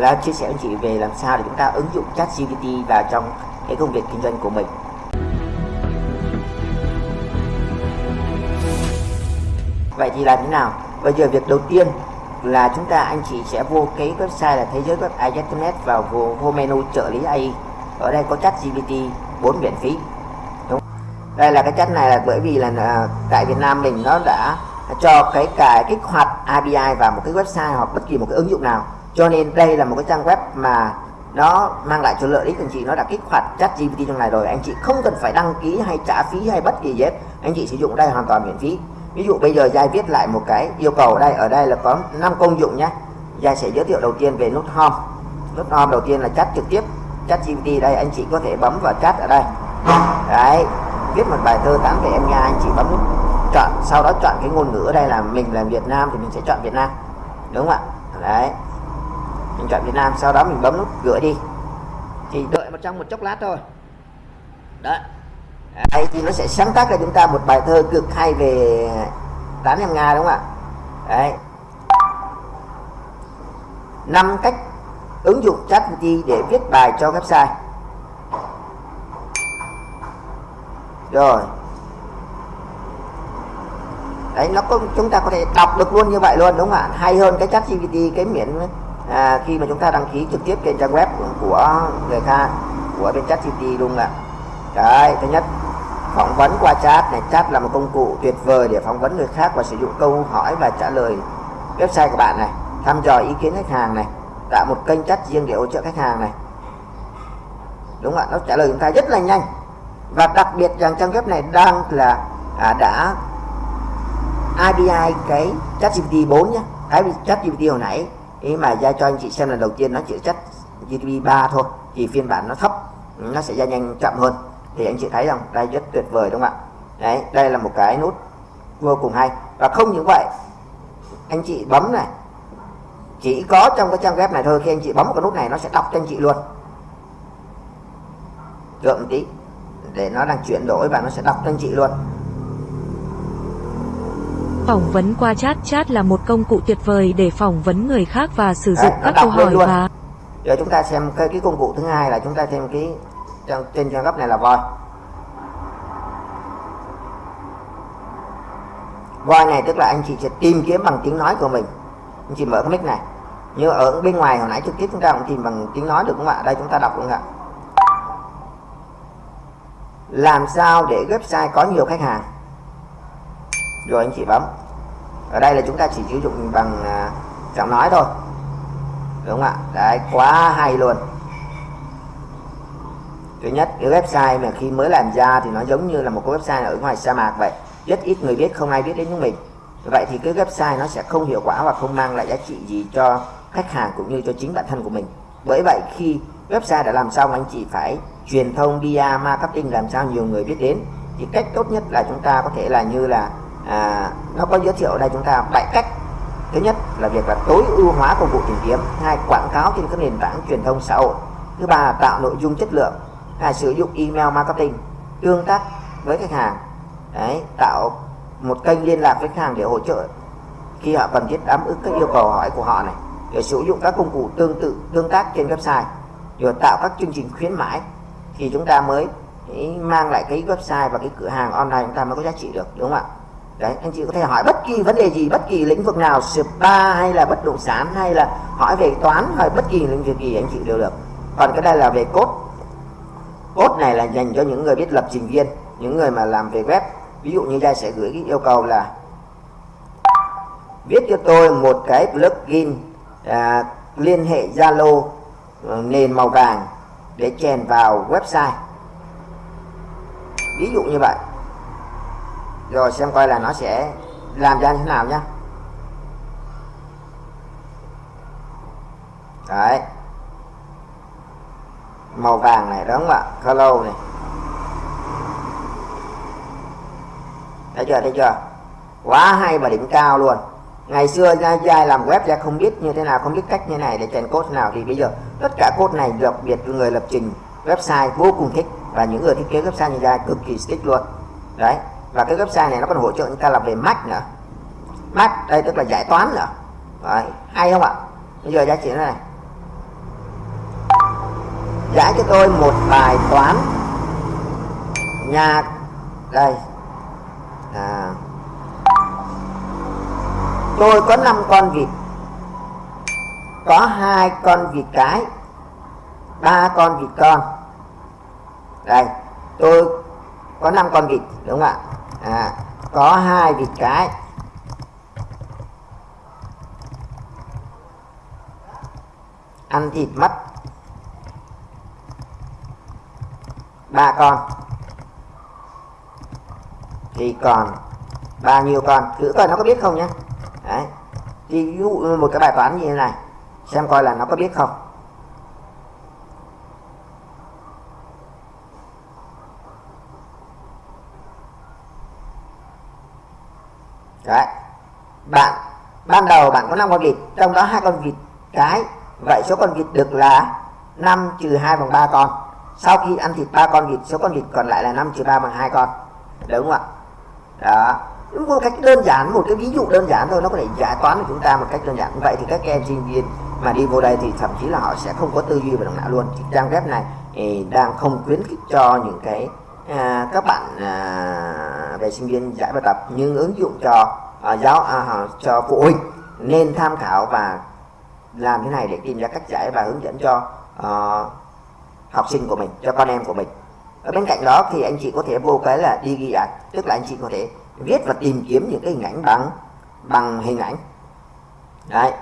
là chia sẻ với chị về làm sao để chúng ta ứng dụng chat GPT vào trong cái công việc kinh doanh của mình. Vậy thì làm thế nào? Bây giờ việc đầu tiên là chúng ta anh chị sẽ vô cái website là thế giới web ai.net vào vô, vô menu trợ lý AI ở đây có chat GPT 4 miễn phí. Đúng. Đây là cái chat này là bởi vì là à, tại Việt Nam mình nó đã cho cái cài kích hoạt API vào một cái website hoặc bất kỳ một cái ứng dụng nào cho nên đây là một cái trang web mà nó mang lại cho lợi ích, anh chị nó đã kích hoạt chat GPT trong này rồi. Anh chị không cần phải đăng ký hay trả phí hay bất kỳ gì hết. Anh chị sử dụng đây hoàn toàn miễn phí. Ví dụ bây giờ Giai viết lại một cái yêu cầu đây, ở đây là có 5 công dụng nhé. Giai sẽ giới thiệu đầu tiên về nút home. Nút home đầu tiên là chat trực tiếp. Chat GPT đây, anh chị có thể bấm vào chat ở đây. Đấy, viết một bài thơ 8 về em nha anh chị bấm nút chọn, sau đó chọn cái ngôn ngữ ở đây là mình là Việt Nam thì mình sẽ chọn Việt Nam. Đúng không ạ? Đấy mình chọn Việt Nam, sau đó mình bấm nút gửi đi. Thì đợi một trong một chốc lát thôi. Đó. Đây thì nó sẽ sáng tác cho chúng ta một bài thơ cực hay về tán em Nga, đúng không ạ? Đấy. Năm cách ứng dụng chat GPT để viết bài cho website. Rồi. Đấy, nó có, chúng ta có thể đọc được luôn như vậy luôn, đúng không ạ? Hay hơn cái chat GPT cái miễn à, khi mà chúng ta đăng ký trực tiếp trên trang web của người ta của bên chat city luôn ạ. Đấy thứ nhất phỏng vấn qua chat này. Chat là một công cụ tuyệt vời để phỏng vấn người khác và sử dụng câu hỏi và trả lời. Website của bạn này thăm dò ý kiến khách hàng này tạo một kênh chat riêng để hỗ trợ khách hàng này. Đúng ạ nó trả lời chúng ta rất là nhanh. Và đặc biệt rằng trang web này đang là à, đã API cái chat GPT 4 nhé thái chat GPT hồi nãy ý mà ra cho anh chị xem là đầu tiên nó chỉ chất GPT 3 thôi thì phiên bản nó thấp, nó sẽ ra nhanh chậm hơn. Thì anh chị thấy rằng đây rất tuyệt vời đúng không ạ? Đấy, đây là một cái nút vô cùng hay. Và không những vậy, anh chị bấm này, chỉ có trong cái trang web này thôi, khi anh chị bấm một cái nút này nó sẽ đọc cho anh chị luôn. Gượng tí, để nó đang chuyển đổi và nó sẽ đọc cho anh chị luôn. Phỏng vấn qua chat Chat là một công cụ tuyệt vời để phỏng vấn người khác và sử dụng Đấy, nó các câu hỏi luôn. và giờ chúng ta xem cái, cái công cụ thứ hai là chúng ta thêm cái trang, trên trang web này là voi. Voi này tức là anh chị sẽ tìm kiếm bằng tiếng nói của mình. Anh chị mở cái mic này. Như ở bên ngoài hồi nãy trực tiếp chúng ta cũng tìm bằng tiếng nói được không ạ? Đây chúng ta đọc không ạ. Làm sao để website có nhiều khách hàng rồi anh chị bấm. Ở đây là chúng ta chỉ sử dụng bằng à, giọng nói thôi. Đúng không ạ? Đấy quá hay luôn. Thứ nhất cái website mà khi mới làm ra thì nó giống như là một cái website ở ngoài sa mạc vậy. Rất ít người biết không ai biết đến chúng mình. Vậy thì cái website nó sẽ không hiệu quả và không mang lại giá trị gì cho khách hàng cũng như cho chính bản thân của mình. Bởi vậy khi website đã làm xong anh chị phải truyền thông PR marketing làm sao nhiều người biết đến. Thì cách tốt nhất là chúng ta có thể là như là à, nó có giới thiệu đây chúng ta bảy cách. Thứ nhất là việc là tối ưu hóa công cụ tìm kiếm. Hai quảng cáo trên các nền tảng truyền thông xã hội. Thứ ba là tạo nội dung chất lượng. Hai sử dụng email marketing. Tương tác với khách hàng. Đấy tạo một kênh liên lạc với khách hàng để hỗ trợ khi họ cần thiết đáp ứng các yêu cầu hỏi của họ này. Để sử dụng các công cụ tương tự tương tác trên website. Rồi tạo các chương trình khuyến mãi. Thì chúng ta mới mang lại cái website và cái cửa hàng online chúng ta mới có giá trị được đúng không ạ? Đấy anh chị có thể hỏi bất kỳ vấn đề gì bất kỳ lĩnh vực nào spa hay là bất động sản hay là hỏi về toán hay bất kỳ lĩnh vực gì anh chị đều được. Còn cái đây là về code. Code này là dành cho những người biết lập trình viên những người mà làm về web. Ví dụ như đây sẽ gửi cái yêu cầu là viết cho tôi một cái plugin à, liên hệ Zalo à, nền màu vàng để chèn vào website. Ví dụ như vậy rồi xem coi là nó sẽ làm ra như thế nào nhá. Đấy. Màu vàng này, đúng không ạ? Color này. Thấy chưa thấy chưa? Quá hay và đỉnh cao luôn. Ngày xưa ra dai làm web ra không biết như thế nào, không biết cách như này để chèn code nào thì bây giờ tất cả code này đặc biệt người lập trình website vô cùng thích và những người thiết kế website như ra cực kỳ thích luôn. Đấy và cái website này nó còn hỗ trợ chúng ta làm về math nữa. Math đây tức là giải toán nữa. Đấy. hay không ạ? Bây giờ giá trị này. Giải cho tôi một bài toán. Nhạc đây. À, tôi có 5 con vịt. Có hai con vịt cái. Ba con vịt con. Đây tôi có 5 con vịt đúng không ạ? À, có hai vịt cái. Ăn thịt mất. Ba con. Thì còn bao nhiêu con? Thử coi nó có biết không nhé đấy. Ví dụ một cái bài toán như thế này xem coi là nó có biết không. Đấy. Bạn, ban đầu bạn có 5 con vịt, trong đó hai con vịt cái, vậy số con vịt được là 5 trừ 2 bằng 3 con. Sau khi ăn thịt ba con vịt, số con vịt còn lại là 5 trừ 3 bằng hai con. Đúng không ạ? Đó. Đúng một cách đơn giản, một cái ví dụ đơn giản thôi, nó có thể giải toán của chúng ta một cách đơn giản. Vậy thì các em sinh viên mà đi vô đây thì thậm chí là họ sẽ không có tư duy về động não luôn. Thì trang web này thì đang không khuyến khích cho những cái à, các bạn à, về sinh viên giải bài tập nhưng ứng dụng cho à, giáo à, cho phụ huynh nên tham khảo và làm thế này để tìm ra cách giải và hướng dẫn cho à, học sinh của mình cho con em của mình. Ở bên cạnh đó thì anh chị có thể vô cái là đi ghi ảnh tức là anh chị có thể viết và tìm kiếm những cái hình ảnh bằng bằng hình ảnh. Đấy.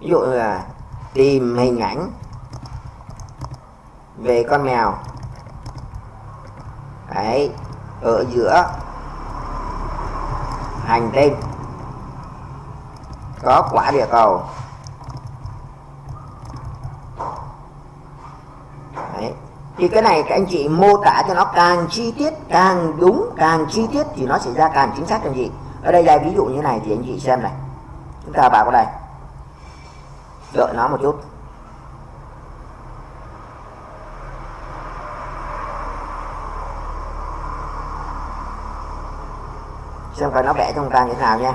Ví dụ là tìm hình ảnh về con mèo đấy, ở giữa hành tinh. Có quả địa cầu. Đấy. Thì cái này các anh chị mô tả cho nó càng chi tiết, càng đúng, càng chi tiết thì nó sẽ ra càng chính xác cho anh chị. Ở đây là ví dụ như này thì anh chị xem này. Chúng ta vào cái đây đợi nó một chút. Xem coi nó vẽ trong ta như thế nào nha?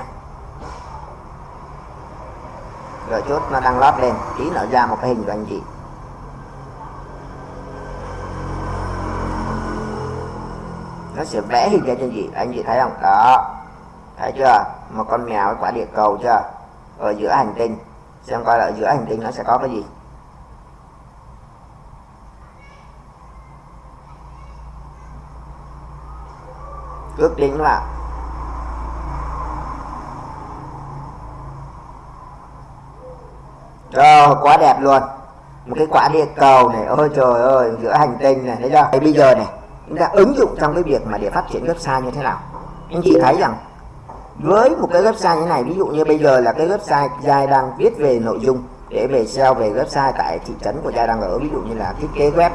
Rồi chốt nó đang lót lên, tí nó ra một cái hình của anh chị. Nó sẽ vẽ hình ra cho anh chị anh chị thấy không? Đó. Thấy chưa? Một con mèo với quả địa cầu chưa? Ở giữa hành tinh. Xem coi là ở giữa hành tinh nó sẽ có cái gì. Ước tính là Rồi quá đẹp luôn. Một cái quả địa cầu này, Ôi trời ơi, giữa hành tinh này, Thấy chưa? Bây giờ này, chúng ta ứng dụng trong cái việc mà để phát triển website như thế nào? Anh chị thấy rằng, với một cái website như này, ví dụ như bây giờ là cái website Giai đang viết về nội dung, để về SEO về website tại thị trấn của Giai đang ở, ví dụ như là thiết kế web.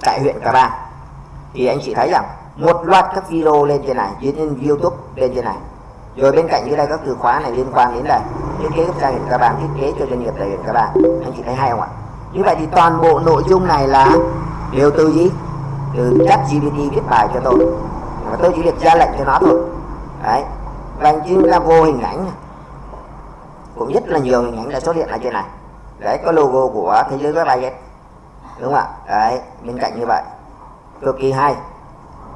Tại huyện Cà Bang thì anh chị thấy rằng, một loạt các video lên trên này trên YouTube lên trên này rồi bên cạnh dưới đây các từ khóa này liên quan đến là thiết kế website huyện các bạn thiết kế cho doanh nghiệp tại các bạn. Anh chị thấy hay không ạ? Như vậy thì toàn bộ nội dung này là đều từ gì từ chat GPT viết bài cho tôi. Và tôi chỉ việc ra lệnh cho nó thôi. Đấy. Và chúng ta vô hình ảnh. Cũng rất là nhiều hình ảnh đã xuất hiện ở trên này. Đấy có logo của thế giới web đúng không ạ? Đấy bên cạnh như vậy. Cực kỳ hay.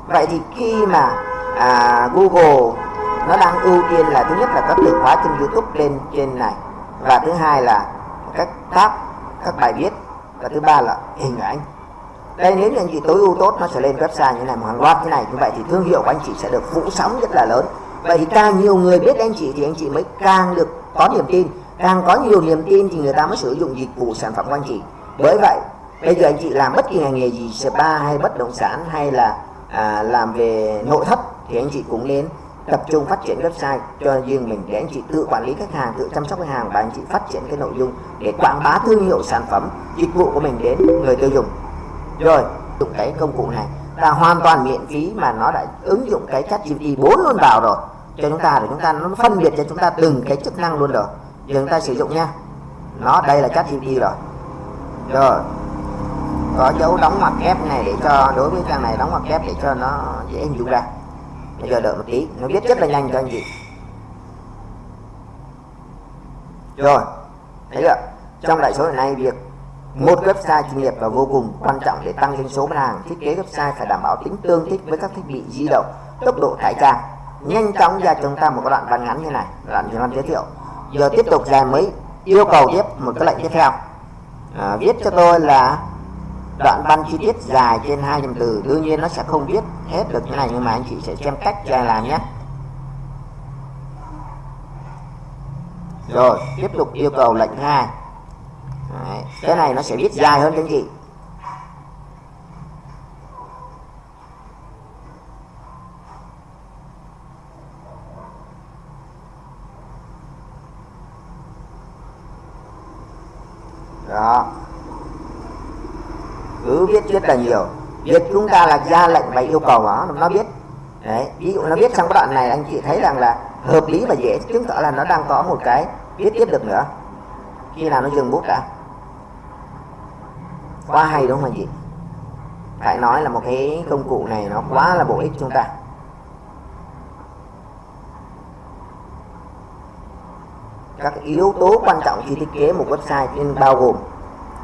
Vậy thì khi mà à, Google nó đang ưu tiên là thứ nhất là các từ khóa trên YouTube lên trên này. Và thứ hai là các tab các bài viết. Và thứ ba là hình ảnh. Đây nếu như anh chị tối ưu tốt nó sẽ lên website như này một hàng loạt như này. Như vậy thì thương hiệu của anh chị sẽ được phủ sóng rất là lớn. Vậy thì càng nhiều người biết anh chị thì anh chị mới càng được có niềm tin. Càng có nhiều niềm tin thì người ta mới sử dụng dịch vụ sản phẩm của anh chị. Bởi vậy bây giờ anh chị làm bất kỳ ngành nghề gì spa hay bất động sản hay là à, làm về nội thất thì anh chị cũng nên tập trung phát triển website, cho riêng mình để anh chị tự quản lý khách hàng, tự chăm sóc khách hàng và anh chị phát triển cái nội dung để quảng bá thương hiệu sản phẩm, dịch vụ của mình đến người tiêu dùng. Rồi dùng cái công cụ này là hoàn toàn miễn phí mà nó đã ứng dụng cái chat GPT 4 luôn vào rồi. Cho chúng ta để chúng ta nó phân biệt cho chúng ta từng cái chức năng luôn rồi. Giờ chúng ta sử dụng nha. Nó, đây là chat GPT rồi. Rồi, có dấu đóng ngoặc kép này để cho, đối với trang này đóng ngoặc kép để cho nó dễ hình dung ra bây giờ đợi một tí nó viết rất là nhanh cho anh chị. Rồi thấy chưa? Trong đại số hiện nay việc một website chuyên nghiệp là vô cùng quan trọng để tăng doanh số bán hàng thiết kế website phải đảm bảo tính tương thích với các thiết bị di động tốc độ tải trang. Nhanh chóng ra chúng ta một cái đoạn văn ngắn như này đoạn văn giới thiệu. Giờ tiếp tục dài mới yêu cầu tiếp một cái lệnh tiếp theo. À, viết cho tôi là đoạn văn chi tiết dài trên 200 từ đương nhiên nó sẽ không viết hết được thế này nhưng mà anh chị sẽ xem cách cho làm nhé. Rồi tiếp tục yêu cầu lệnh hai. Đấy, cái này nó sẽ viết dài hơn cho anh chị đó cứ viết rất là nhiều. Việc chúng ta là ra lệnh và yêu cầu nó nó biết. Đấy, ví dụ nó biết trong cái đoạn này, anh chị thấy rằng là hợp lý và dễ chứng tỏ là nó đang có một cái viết tiếp được nữa. Khi nào nó dừng bút đã? Quá hay đúng không anh chị? Phải nói là một cái công cụ này nó quá là bổ ích chúng ta. Các yếu tố quan trọng khi thiết kế một website nên bao gồm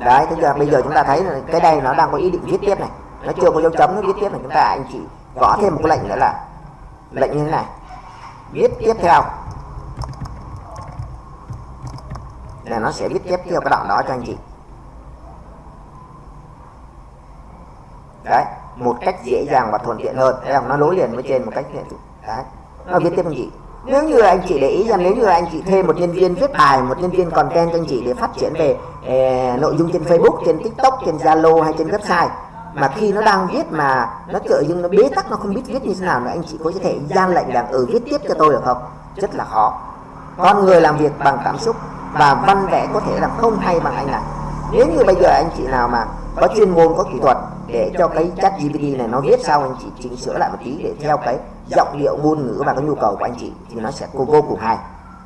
đấy, thế giờ bây giờ chúng ta thấy là cái đây nó đang có ý định viết tiếp này. Nó chưa có dấu chấm, nó viết tiếp này. Chúng ta, anh chị gõ thêm một cái lệnh nữa là lệnh như thế này. Viết tiếp theo. Là nó sẽ viết tiếp theo cái đoạn đó cho anh chị. Đấy, một cách dễ dàng và thuận tiện hơn. Thấy không? Nó nối liền với trên một cách đấy, nó viết tiếp anh chị nếu như anh chị để ý rằng nếu như anh chị thuê một nhân viên viết bài một nhân viên content cho anh chị để phát triển về eh, nội dung trên Facebook trên TikTok trên Zalo hay trên website mà khi nó đang viết mà nó tự dưng nó bế tắc nó không biết viết như thế nào nữa anh chị có thể gian lệnh rằng ừ viết tiếp cho tôi được không? Rất là khó. Con người làm việc bằng cảm xúc và văn vẽ có thể là không hay bằng anh này nếu như bây giờ anh chị nào mà có chuyên môn có kỹ thuật để cho cái chat GPT này nó viết sau anh chị chỉnh sửa lại một tí để theo cái giọng điệu ngôn ngữ và cái nhu cầu của anh chị thì nó sẽ vô cùng hay.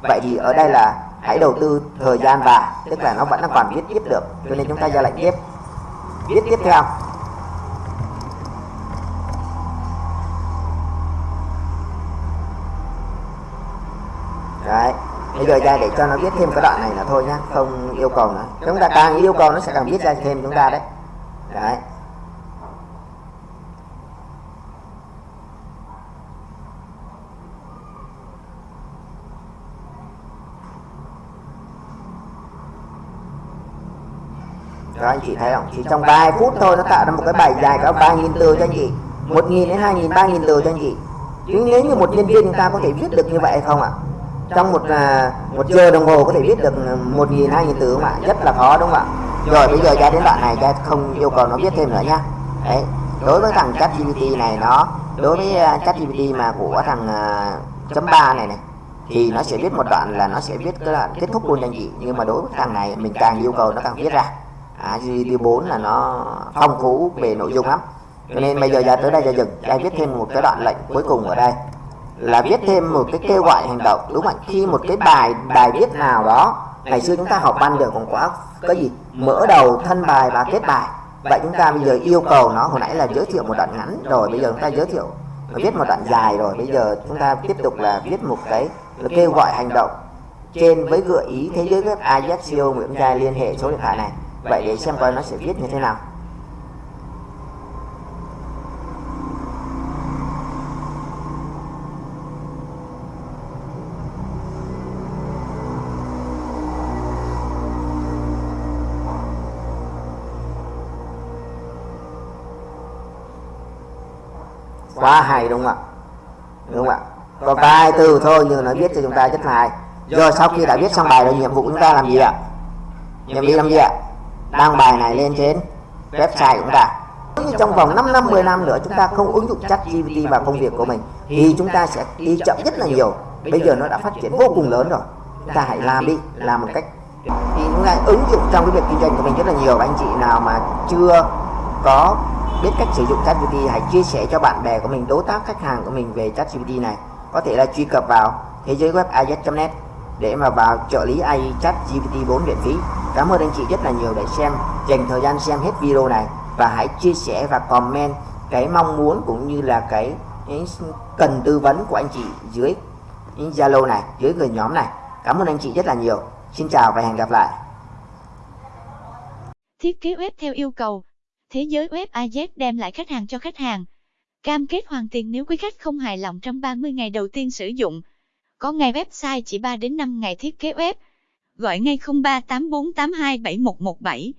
Vậy thì ở đây là hãy đầu tư thời gian và tức là nó vẫn đang còn viết tiếp được, cho nên chúng ta ra lệnh tiếp. Viết tiếp theo. Đấy, bây giờ ra để cho nó viết thêm cái đoạn này là thôi nhá, không yêu cầu nữa. Chúng ta càng yêu cầu nó sẽ càng viết ra thêm chúng ta đấy. Đấy Đó anh chị thấy không? Chỉ trong vài phút thôi nó tạo ra một cái bài dài có 3.000 từ cho anh chị 1.000 đến 2.000, 3.000 từ cho anh chị Chứ nếu như một nhân viên chúng ta có thể viết được như vậy không ạ? Trong một à, một giờ đồng hồ có thể viết được 1.000, 2.000 từ không ạ? Rất là khó đúng không ạ? Rồi bây giờ ra đến đoạn này cha không yêu cầu nó viết thêm nữa nhá Đấy Đối với thằng ChatGPT này nó Đối với uh, ChatGPT mà của thằng uh, chấm 3 này này thì nó sẽ viết một đoạn là nó sẽ viết cái đoạn kết thúc luôn cho anh chị nhưng mà đối với thằng này mình càng yêu cầu nó càng viết ra à, GPT4 là nó phong phú về nội dung lắm. Cho nên bây giờ ra tới đây ra dừng ra viết thêm một cái đoạn lệnh cuối cùng ở đây. Là viết thêm một cái kêu gọi hành động đúng không khi một cái bài bài viết nào đó ngày xưa chúng ta học văn được còn quá cái gì? Mở đầu thân bài và kết bài. Vậy chúng ta bây giờ yêu cầu nó hồi nãy là giới thiệu một đoạn ngắn rồi bây giờ chúng ta giới thiệu viết một đoạn dài rồi. Bây giờ chúng ta tiếp tục là viết một cái kêu gọi hành động trên với gợi ý thế giới web Ajaxio Nguyễn Trai liên hệ số điện thoại này vậy để xem coi nó sẽ viết như thế nào. Quá hay đúng không ạ? Đúng không ạ? Có vài từ thôi nhưng nó viết cho chúng ta rất là hay. Rồi sau khi đã viết xong bài rồi nhiệm vụ chúng ta làm gì ạ? Nhiệm vụ làm gì ạ đăng bài này lên trên website của chúng ta. Nếu như trong vòng 5 năm 10 năm nữa chúng ta không ứng dụng chat GPT vào công việc của mình thì chúng ta sẽ đi chậm rất là nhiều. Bây giờ nó đã phát triển vô cùng lớn rồi. Chúng ta hãy làm đi làm một cách thì chúng ta ứng dụng trong cái việc kinh doanh của mình rất là nhiều. Anh chị nào mà chưa có biết cách sử dụng Chat GPT, hãy chia sẻ cho bạn bè của mình đối tác khách hàng của mình về Chat GPT này. Có thể là truy cập vào thế giới web iz.net để mà vào trợ lý AI chat GPT 4 miễn phí. Cảm ơn anh chị rất là nhiều để xem, dành thời gian xem hết video này và hãy chia sẻ và comment cái mong muốn cũng như là cái, cái cần tư vấn của anh chị dưới Zalo này, dưới người nhóm này. Cảm ơn anh chị rất là nhiều. Xin chào và hẹn gặp lại. Thiết kế web theo yêu cầu. Thế giới web AZ đem lại khách hàng cho khách hàng. Cam kết hoàn tiền nếu quý khách không hài lòng trong 30 ngày đầu tiên sử dụng có ngay website chỉ 3 đến 5 ngày thiết kế web. Gọi ngay 0384827117.